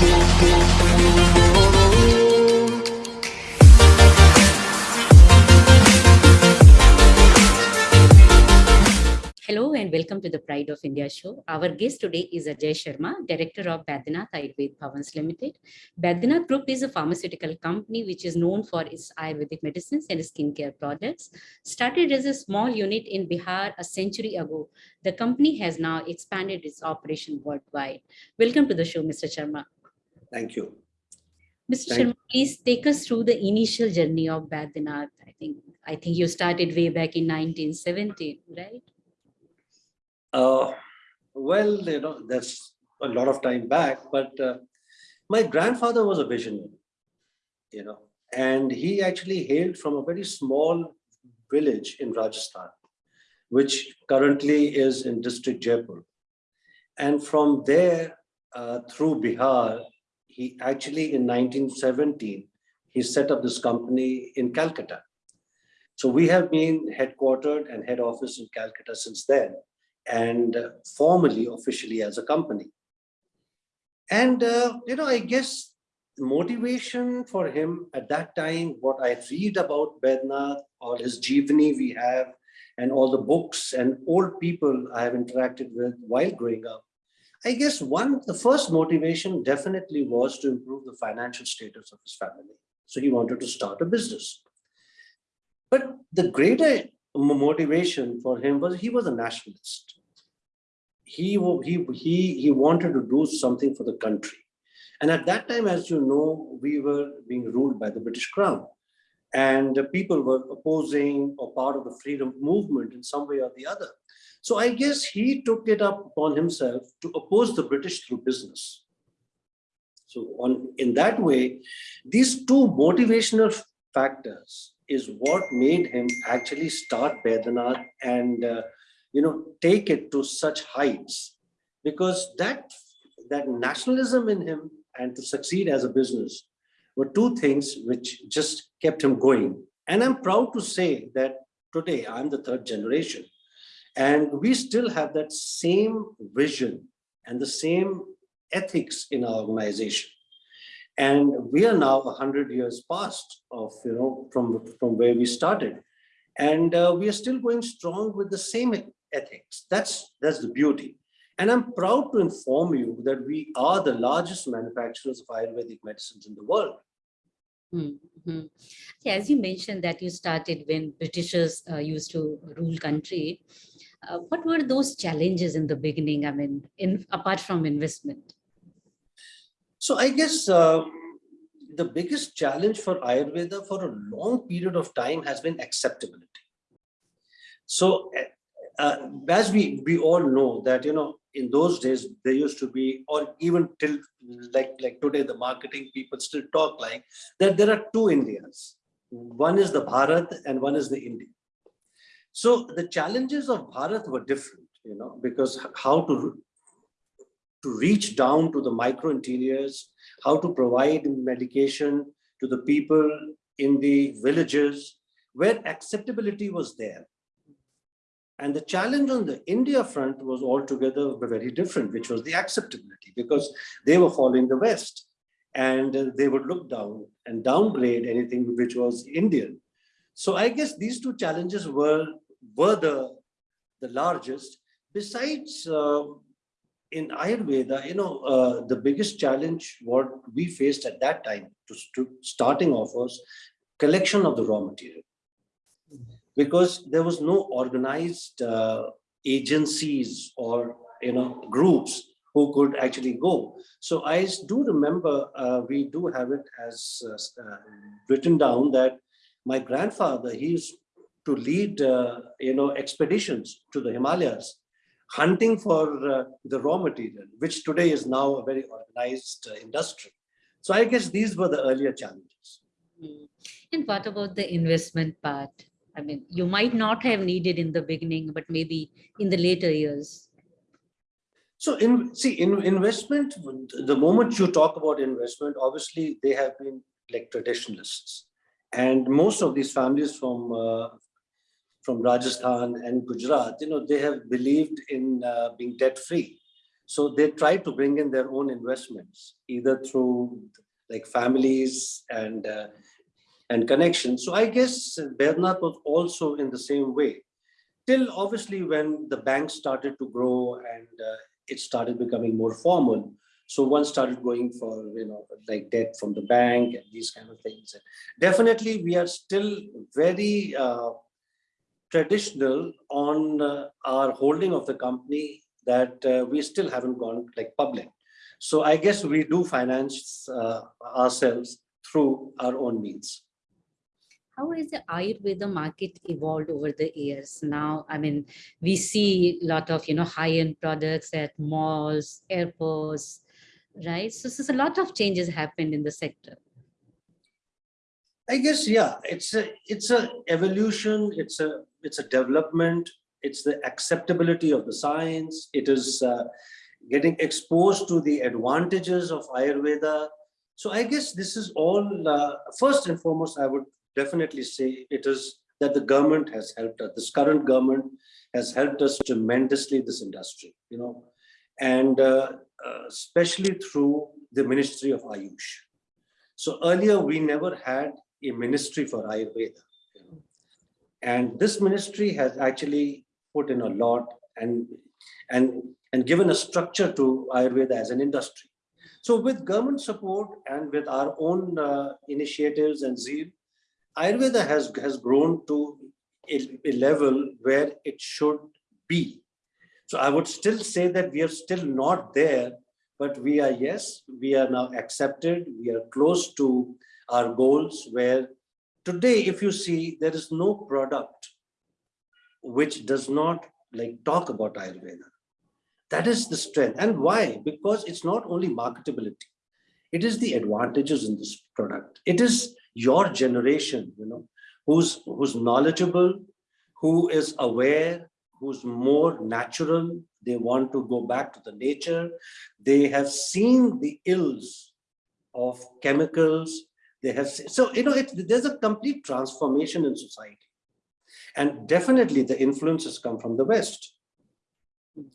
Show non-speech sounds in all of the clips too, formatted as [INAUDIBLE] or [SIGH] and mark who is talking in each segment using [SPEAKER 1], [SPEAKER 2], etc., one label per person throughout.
[SPEAKER 1] Hello and welcome to the Pride of India show. Our guest today is Ajay Sharma, Director of Baidyanath Ayurved Bhavans Limited. Baidyanath Group is a pharmaceutical company which is known for its Ayurvedic medicines and skincare products. Started as a small unit in Bihar a century ago, the company has now expanded its operation worldwide. Welcome to the show, Mr. Sharma.
[SPEAKER 2] Thank you.
[SPEAKER 1] Mr.
[SPEAKER 2] Thank
[SPEAKER 1] Sharma, please take us through the initial journey of Baidyanath. I think I think you started way back in 1970, right?
[SPEAKER 2] Uh, well, you know, that's a lot of time back, but uh, my grandfather was a visionary, you know, and he actually hailed from a very small village in Rajasthan, which currently is in district Jaipur. And from there, uh, through Bihar, he actually in 1917, he set up this company in Calcutta. So we have been headquartered and head office in Calcutta since then and uh, formally, officially as a company. And, uh, you know, I guess motivation for him at that time, what I read about Baidyanath, all his Jeevani we have, and all the books and old people I have interacted with while growing up, I guess one, the first motivation definitely was to improve the financial status of his family. So he wanted to start a business. But the greater motivation for him was he was a nationalist. He, he, he, he wanted to do something for the country. And at that time, as you know, we were being ruled by the British Crown. And people were opposing or part of the freedom movement in some way or the other. So I guess he took it up upon himself to oppose the British through business. So on in that way, these two motivational factors is what made him actually start Baidyanath and uh, you know take it to such heights. Because that that nationalism in him and to succeed as a business were two things which just kept him going. And i'm proud to say that today i'm the third generation and we still have that same vision and the same ethics in our organization and we are now 100 years past of, you know, from, from where we started. And uh, we are still going strong with the same ethics. That's, that's the beauty. And I'm proud to inform you that we are the largest manufacturers of Ayurvedic medicines in the world.
[SPEAKER 1] Mm -hmm. yeah, as you mentioned that you started when Britishers uh, used to rule country. Uh, what were those challenges in the beginning? I mean, in apart from investment?
[SPEAKER 2] So I guess uh, the biggest challenge for Ayurveda for a long period of time has been acceptability. So uh, uh, as we, we all know that, you know, in those days, there used to be, or even till like, like today, the marketing people still talk like that there are two Indias. One is the Bharat and one is the India. So the challenges of Bharat were different, you know, because how to to reach down to the micro interiors, how to provide medication to the people in the villages where acceptability was there. And the challenge on the India front was altogether very different, which was the acceptability because they were following the West and they would look down and downgrade anything which was Indian. So I guess these two challenges were, were the, the largest. Besides, uh, in Ayurveda, you know, uh, the biggest challenge what we faced at that time to, to starting off was collection of the raw material. Because there was no organized uh, agencies or, you know, groups who could actually go. So I do remember, uh, we do have it as uh, uh, written down that my grandfather, he used to lead, uh, you know, expeditions to the Himalayas hunting for uh, the raw material, which today is now a very organized industry. So I guess these were the earlier challenges.
[SPEAKER 1] Hmm. And what about the investment part? I mean, you might not have needed in the beginning, but maybe in the later years.
[SPEAKER 2] So in see in investment, the moment you talk about investment, obviously they have been like traditionalists. And most of these families from uh, from Rajasthan and Gujarat, you know, they have believed in uh, being debt free. So they try to bring in their own investments, either through like families and uh, and connections. So I guess Baidyanath was also in the same way. Till obviously when the banks started to grow and uh, it started becoming more formal. So one started going for, you know, like debt from the bank and these kind of things. Definitely, we are still very uh, traditional on uh, our holding of the company that uh, we still haven't gone like public. So I guess we do finance uh, ourselves through our own means.
[SPEAKER 1] How has the Ayurveda market evolved over the years? Now, I mean, we see a lot of, you know, high-end products at malls, airports, right? So, so a lot of changes happened in the sector.
[SPEAKER 2] I guess, yeah, it's a, it's a evolution, it's a, it's a development, it's the acceptability of the science, it is uh, getting exposed to the advantages of Ayurveda. So I guess this is all, uh, first and foremost, I would definitely say it is that the government has helped us, this current government has helped us tremendously, this industry, you know, and uh, uh, especially through the Ministry of Ayush. So earlier we never had a ministry for Ayurveda. You know? And this ministry has actually put in a lot and, and, and given a structure to Ayurveda as an industry. So with government support and with our own uh, initiatives and zeal, Ayurveda has, has grown to a, a level where it should be. So I would still say that we are still not there, but we are, yes, we are now accepted. We are close to our goals where today, if you see, there is no product which does not like talk about Ayurveda. That is the strength. And why? Because it's not only marketability. It is the advantages in this product. It is your generation, you know, who's, who's knowledgeable, who is aware, who's more natural. They want to go back to the nature. They have seen the ills of chemicals. They have, so, you know, it, there's a complete transformation in society. And definitely the influences come from the West.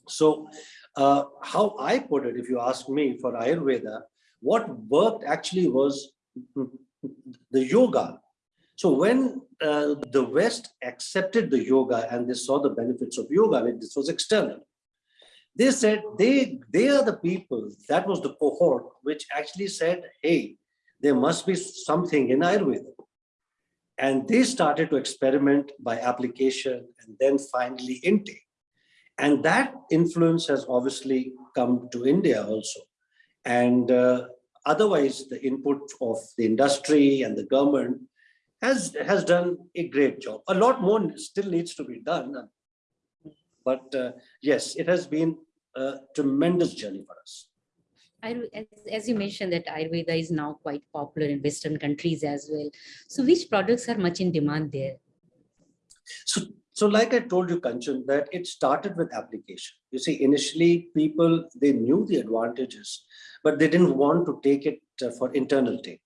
[SPEAKER 2] So uh, how I put it, if you ask me for Ayurveda, what worked actually was the yoga. So when uh, the West accepted the yoga and they saw the benefits of yoga, I mean, this was external. They said they, they are the people, that was the cohort, which actually said, hey, there must be something in Ayurveda. And they started to experiment by application and then finally intake. And that influence has obviously come to India also. And uh, otherwise, the input of the industry and the government has, has done a great job. A lot more still needs to be done. But uh, yes, it has been a tremendous journey for us.
[SPEAKER 1] As, as you mentioned that Ayurveda is now quite popular in Western countries as well. So which products are much in demand there?
[SPEAKER 2] So, so like I told you, Kanchan, that it started with application. You see, initially people, they knew the advantages, but they didn't want to take it uh, for internal take.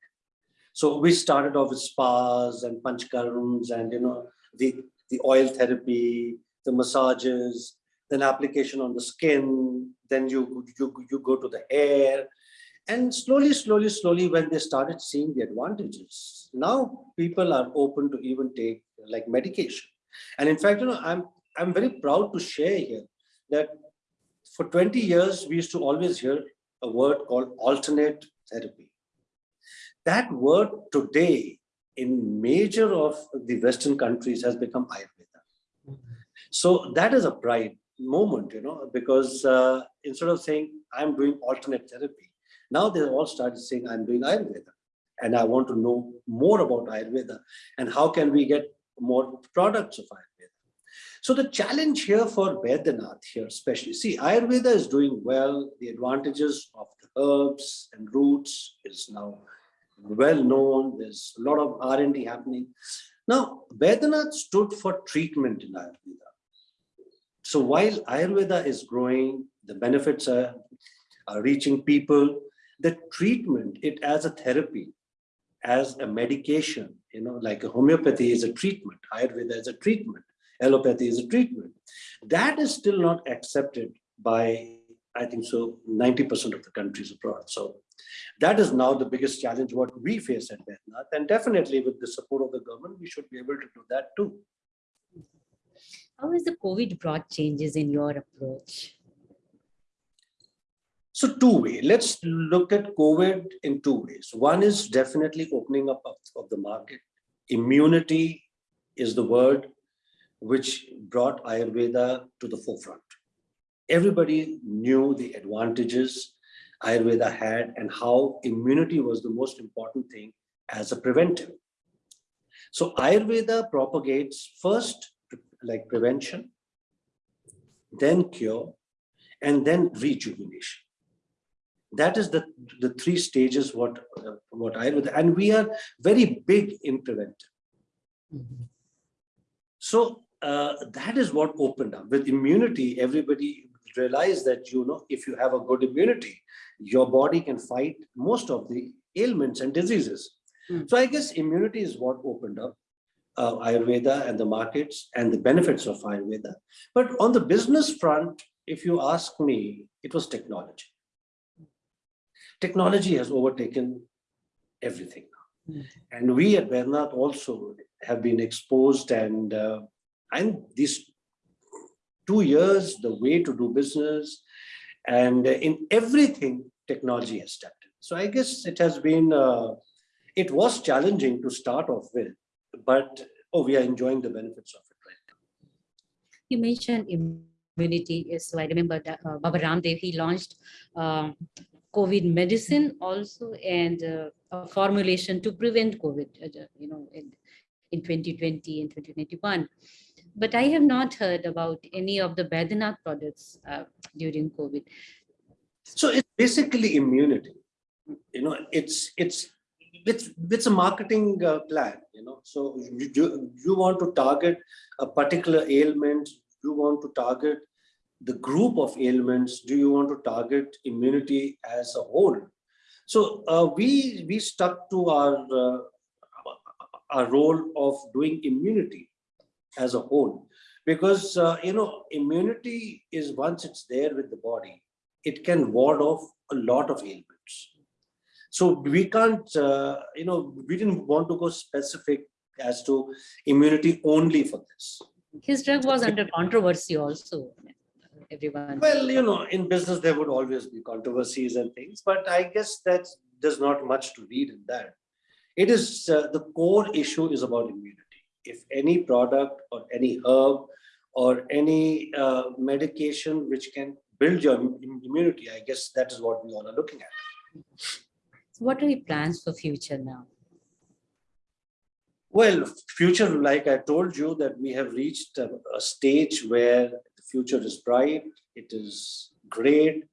[SPEAKER 2] So we started off with spas and panchkarms and, you know, the, the oil therapy, the massages, then application on the skin, then you, you, you go to the hair. And slowly, slowly, slowly, when they started seeing the advantages, now people are open to even take like medication. And in fact, you know, I'm, I'm very proud to share here that for 20 years, we used to always hear a word called alternate therapy. That word today in major of the Western countries has become Ayurveda. So that is a pride moment, you know, because uh, instead of saying I'm doing alternate therapy, now they all started saying I'm doing Ayurveda and I want to know more about Ayurveda and how can we get more products of Ayurveda. So the challenge here for Baidyanath here especially, see Ayurveda is doing well, the advantages of the herbs and roots is now well known, there's a lot of R&D happening. Now Baidyanath stood for treatment in Ayurveda. So while Ayurveda is growing, the benefits are, are reaching people, the treatment, it as a therapy, as a medication, you know, like a homeopathy is a treatment, Ayurveda is a treatment, allopathy is a treatment. That is still not accepted by I think so, 90% of the countries abroad. So that is now the biggest challenge what we face at Baidyanath. And definitely with the support of the government, we should be able to do that too.
[SPEAKER 1] How has the COVID brought changes in your approach?
[SPEAKER 2] So two way, let's look at COVID in two ways. One is definitely opening up of, of the market. Immunity is the word which brought Ayurveda to the forefront. Everybody knew the advantages Ayurveda had and how immunity was the most important thing as a preventive. So Ayurveda propagates first like prevention, then cure, and then rejuvenation. That is the, the three stages what, uh, what Ayurveda, and we are very big in preventive.
[SPEAKER 1] Mhm.
[SPEAKER 2] So uh, that is what opened up with immunity. Everybody realized that, you know, if you have a good immunity, your body can fight most of the ailments and diseases.
[SPEAKER 1] Hmm.
[SPEAKER 2] So I guess immunity is what opened up uh, Ayurveda and the markets and the benefits of Ayurveda. But on the business front, if you ask me, it was technology. Technology has overtaken everything.
[SPEAKER 1] Hmm.
[SPEAKER 2] And we at Baidyanath also have been exposed and uh, and these two years, the way to do business and in everything, technology has stepped in. So I guess it has been, uh, it was challenging to start off with, but oh, we are enjoying the benefits of it right now.
[SPEAKER 1] You mentioned immunity. So I remember that uh, Baba Ramdev, he launched um, COVID medicine also and uh, a formulation to prevent COVID, uh, you know, in, in 2020 and 2021. But I have not heard about any of the Baidyanath products uh, during COVID.
[SPEAKER 2] So it's basically immunity. You know, it's it's it's it's a marketing uh, plan. You know, so you, you you want to target a particular ailment. You want to target the group of ailments. Do you want to target immunity as a whole? So uh, we we stuck to our uh, our role of doing immunity as a whole because uh, you know immunity is once it's there with the body it can ward off a lot of ailments so we can't uh, you know we didn't want to go specific as to immunity only for this
[SPEAKER 1] His drug was under controversy also. Everyone.
[SPEAKER 2] well you know in business there would always be controversies and things but i guess that there's not much to read in that it is uh, the core issue is about immunity if any product or any herb or any uh, medication which can build your immunity i guess that is what we all are looking at
[SPEAKER 1] So what are your plans for future now?
[SPEAKER 2] well future like i told you that we have reached a, a stage where future is bright it is great.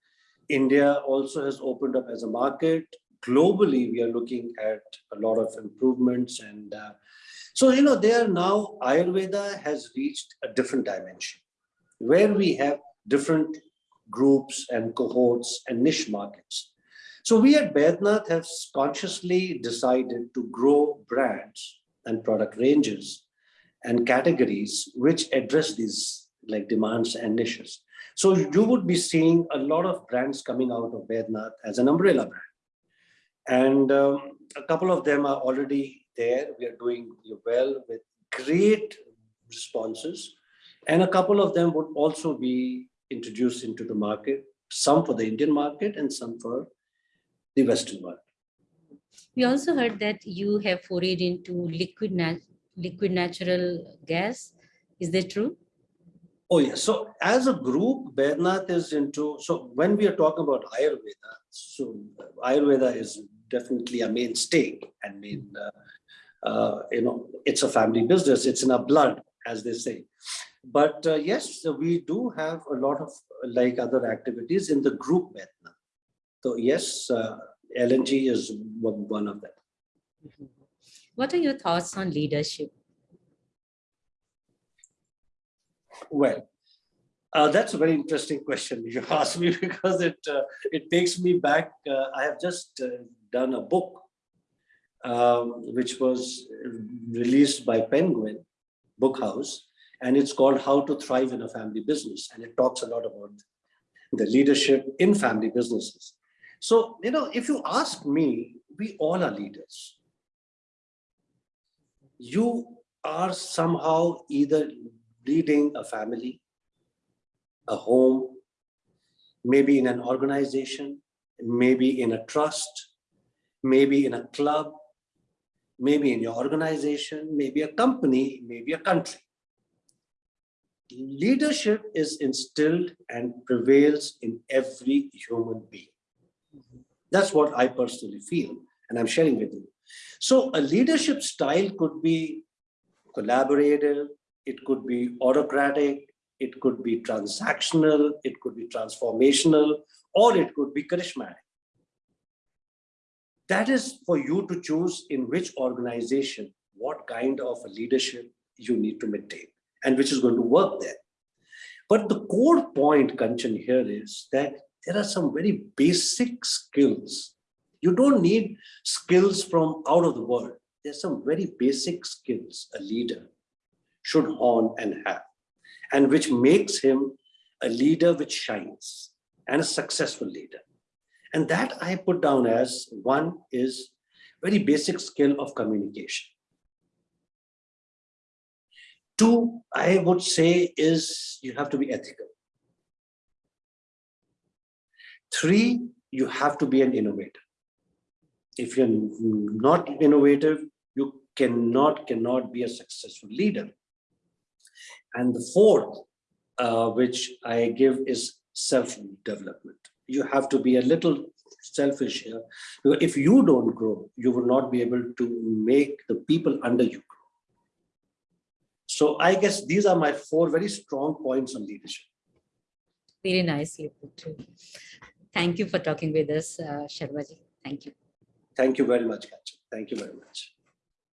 [SPEAKER 2] India also has opened up as a market. Globally we are looking at a lot of improvements and uh, so you know there now ayurveda has reached a different dimension where we have different groups and cohorts and niche markets. So we at Baidyanath have consciously decided to grow brands and product ranges and categories which address these like demands and niches. So you would be seeing a lot of brands coming out of Baidyanath as an umbrella brand. And um, a couple of them are already there. We are doing well with great responses. And a couple of them would also be introduced into the market, some for the Indian market and some for the Western world.
[SPEAKER 1] We also heard that you have forayed into liquid nat liquid natural gas. Is that true?
[SPEAKER 2] Oh, yes. So as a group, Baidyanath is into, so when we are talking about Ayurveda, so Ayurveda is definitely a mainstay and main, uh, uh, you know, it's a family business. It's in our blood, as they say. But uh, yes, so we do have a lot of like other activities in the group Baidyanath. So yes, uh, LNG is one one of them.
[SPEAKER 1] What are your thoughts on leadership?
[SPEAKER 2] Well, uh, that's a very interesting question [LAUGHS] you asked me because it uh, it takes me back. Uh, I have just uh, done a book um, which was released by Penguin Book House, and it's called How to Thrive in a Family Business, and it talks a lot about the leadership in family businesses. So, you know, if you ask me, we all are leaders. You are somehow either leading a family, a home, maybe in an organization, maybe in a trust, maybe in a club, maybe in your organization, maybe a company, maybe a country. Leadership is instilled and prevails in every human being. That's what I personally feel, and I'm sharing with you. So a leadership style could be collaborative, it could be autocratic, it could be transactional, it could be transformational, or it could be charismatic. That is for you to choose in which organization, what kind of a leadership you need to maintain and which is going to work there. But the core point, Kanchan, here is that there are some very basic skills. You don't need skills from out of the world. There's some very basic skills a leader should hone and have, and which makes him a leader which shines and a successful leader. And that I put down as one is very basic skill of communication. Two, I would say is you have to be ethical. Three, you have to be an innovator. If you're not innovative, you cannot, cannot be a successful leader. And the fourth, uh, which I give is self-development. You have to be a little selfish here. If you don't grow, you will not be able to make the people under you grow. So I guess these are my four very strong points on leadership.
[SPEAKER 1] Very nicely put. Thank you for talking with us, uh, Sharmaji. Thank you.
[SPEAKER 2] Thank you very much, Kanchan. Thank you very much.